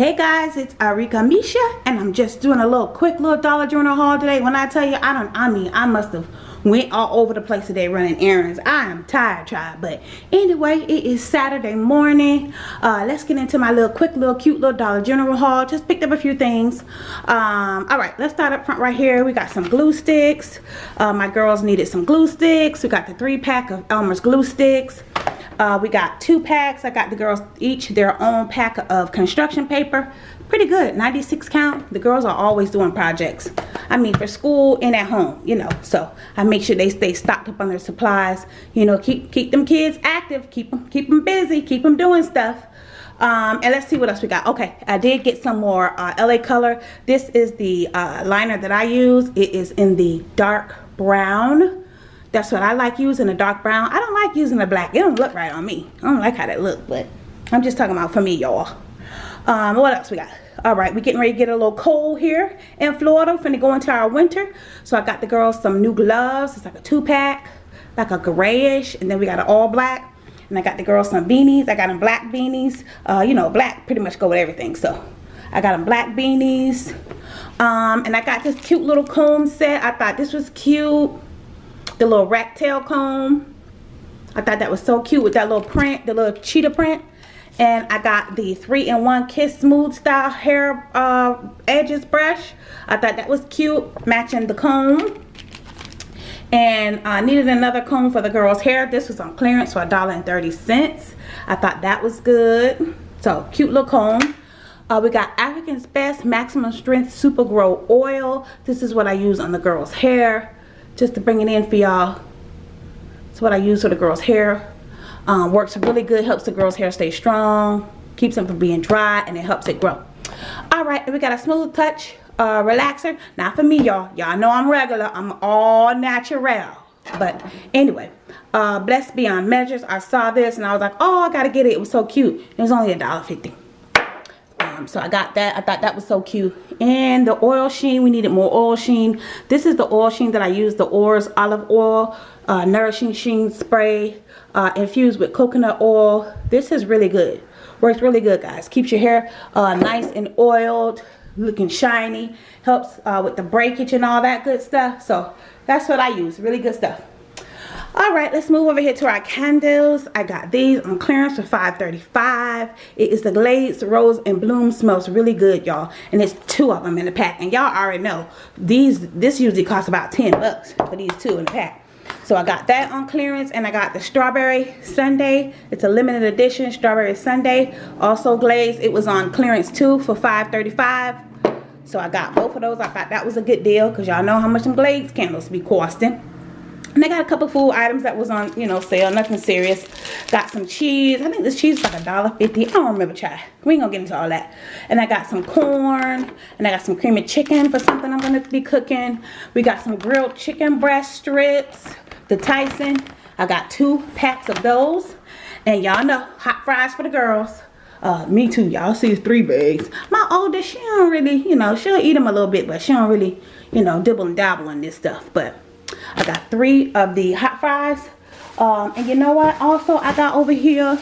Hey guys, it's Arika Misha, and I'm just doing a little quick little Dollar General haul today. When I tell you, I don't, I mean, I must have went all over the place today running errands. I am tired, child. But anyway, it is Saturday morning. Uh, let's get into my little quick little cute little Dollar General haul. Just picked up a few things. Um, all right, let's start up front right here. We got some glue sticks. Uh, my girls needed some glue sticks. We got the three pack of Elmer's glue sticks. Uh, we got two packs. I got the girls each their own pack of construction paper. Pretty good, 96 count. The girls are always doing projects. I mean, for school and at home, you know. So I make sure they stay stocked up on their supplies. You know, keep keep them kids active, keep them keep them busy, keep them doing stuff. Um, and let's see what else we got. Okay, I did get some more uh, LA color. This is the uh, liner that I use. It is in the dark brown. That's what I like using, a dark brown. I don't like using the black. It don't look right on me. I don't like how that look, but I'm just talking about for me, y'all. Um, what else we got? All right, we're getting ready to get a little cold here in Florida. We're finna go into our winter. So I got the girls some new gloves. It's like a two-pack, like a grayish, and then we got an all black. And I got the girls some beanies. I got them black beanies. Uh, you know, black pretty much go with everything. So I got them black beanies. Um, and I got this cute little comb set. I thought this was cute the little rat tail comb. I thought that was so cute with that little print, the little cheetah print. And I got the 3-in-1 Kiss Smooth Style Hair uh, Edges brush. I thought that was cute, matching the comb. And I needed another comb for the girl's hair. This was on clearance for $1.30. I thought that was good. So, cute little comb. Uh, we got Africa's Best Maximum Strength Super Grow Oil. This is what I use on the girl's hair just to bring it in for y'all. It's what I use for the girl's hair. Um, works really good, helps the girl's hair stay strong, keeps them from being dry, and it helps it grow. Alright, and we got a smooth touch uh, relaxer. Not for me, y'all. Y'all know I'm regular. I'm all natural. But anyway, uh, Blessed Beyond Measures. I saw this and I was like, oh, I got to get it. It was so cute. It was only a dollar fifty. Um, so I got that. I thought that was so cute. And the oil sheen, we needed more oil sheen. This is the oil sheen that I use, the ORS Olive Oil uh, Nourishing Sheen Spray uh, infused with coconut oil. This is really good. Works really good, guys. Keeps your hair uh, nice and oiled, looking shiny. Helps uh, with the breakage and all that good stuff. So that's what I use. Really good stuff all right let's move over here to our candles. I got these on clearance for 5.35 it is the glades rose and bloom smells really good y'all. And it's two of them in the pack. And y'all already know these this usually costs about 10 bucks for these two in the pack. So i got that on clearance and i got the strawberry sundae it's a limited edition strawberry sundae also glazed it was on clearance too for 5.35 so i got both of those. I thought that was a good deal because y'all know how much some glazed candles be costing and I got a couple food items that was on, you know, sale. Nothing serious. Got some cheese. I think this cheese is like a dollar fifty. I don't remember, try. We ain't gonna get into all that. And I got some corn. And I got some creamy chicken for something I'm gonna be cooking. We got some grilled chicken breast strips. The Tyson. I got two packs of those. And y'all know, hot fries for the girls. Uh, me too, y'all see three bags. My oldest, she don't really, you know, she'll eat them a little bit, but she don't really, you know, dibble and dabble in this stuff. But I got three of the hot fries. Um, and you know what? Also, I got over here,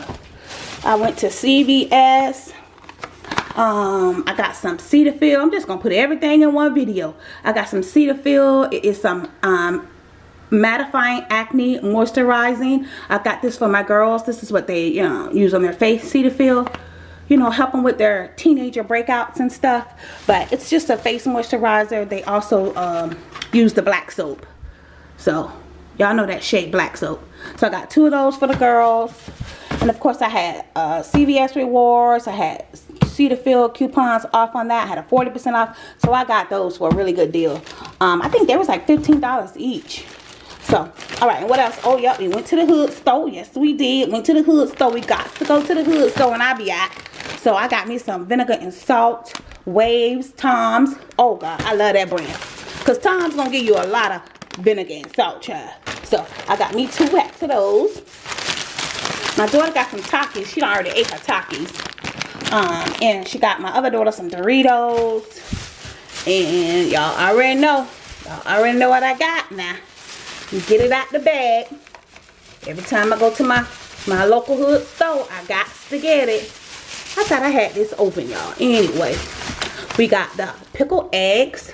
I went to CVS. Um, I got some Cetaphil. I'm just going to put everything in one video. I got some Cetaphil. It is some um, mattifying acne moisturizing. I got this for my girls. This is what they you know, use on their face. Cetaphil you know, help them with their teenager breakouts and stuff. But it's just a face moisturizer. They also um, use the black soap. So, y'all know that shade black soap. So, I got two of those for the girls. And, of course, I had uh, CVS rewards. I had Cetaphil coupons off on that. I had a 40% off. So, I got those for a really good deal. Um, I think there was like $15 each. So, all right, and what else? Oh, yep, we went to the hood store. Yes, we did. Went to the hood store. We got to go to the hood store and I be at. So, I got me some vinegar and salt, Waves, Tom's. Oh, God, I love that brand. Because Tom's going to give you a lot of vinegar and salt, child. So, I got me two packs of those. My daughter got some Takis. She already ate her Takis. Um, and she got my other daughter some Doritos. And y'all already know. Y'all already know what I got now. You get it out the bag. Every time I go to my, my local hood store, I got to get it. I thought I had this open, y'all. Anyway, we got the pickled eggs.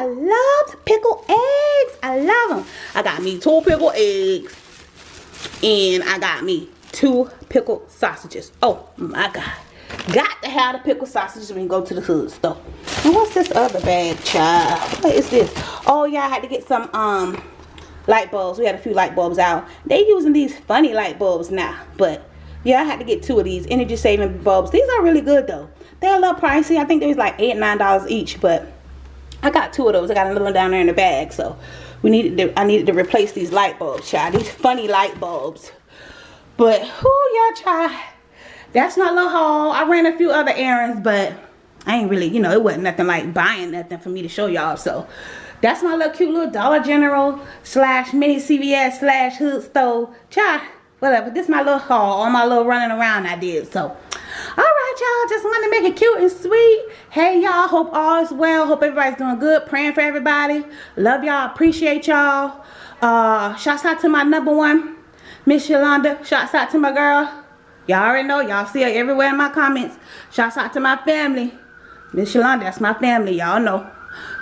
I love pickled eggs. I love them. I got me two pickled eggs. And I got me two pickled sausages. Oh my God. Got to have the pickled sausages when you go to the hood store. And what's this other bag, child? What is this? Oh, yeah, I had to get some um light bulbs. We had a few light bulbs out. They using these funny light bulbs now. But, yeah, I had to get two of these energy saving bulbs. These are really good, though. They're a little pricey. I think they was like 8 $9 each. But I got two of those. I got another one down there in the bag. So, we needed to, I needed to replace these light bulbs, child. These funny light bulbs. But, who y'all, child that's my little haul. I ran a few other errands, but I ain't really, you know, it wasn't nothing like buying nothing for me to show y'all. So that's my little cute little Dollar General slash mini CVS slash hood store. Try whatever. This my little haul. All my little running around I did. So alright y'all. Just want to make it cute and sweet. Hey y'all. Hope all is well. Hope everybody's doing good. Praying for everybody. Love y'all. Appreciate y'all. Uh shouts out to my number one. Miss Yolanda. Shouts out to my girl. Y'all already know. Y'all see her everywhere in my comments. Shouts out to my family. Miss Shalonda, that's my family. Y'all know.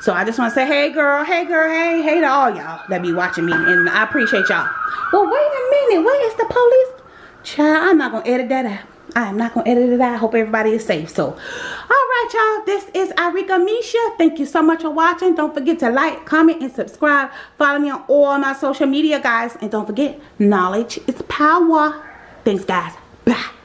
So I just want to say, hey girl, hey girl, hey, hey to all y'all that be watching me. And I appreciate y'all. Well, wait a minute. Where is the police? Child, I'm not going to edit that out. I am not going to edit it out. I hope everybody is safe. So, all right, y'all. This is Arika Misha. Thank you so much for watching. Don't forget to like, comment, and subscribe. Follow me on all my social media, guys. And don't forget, knowledge is power. Thanks, guys. Bye.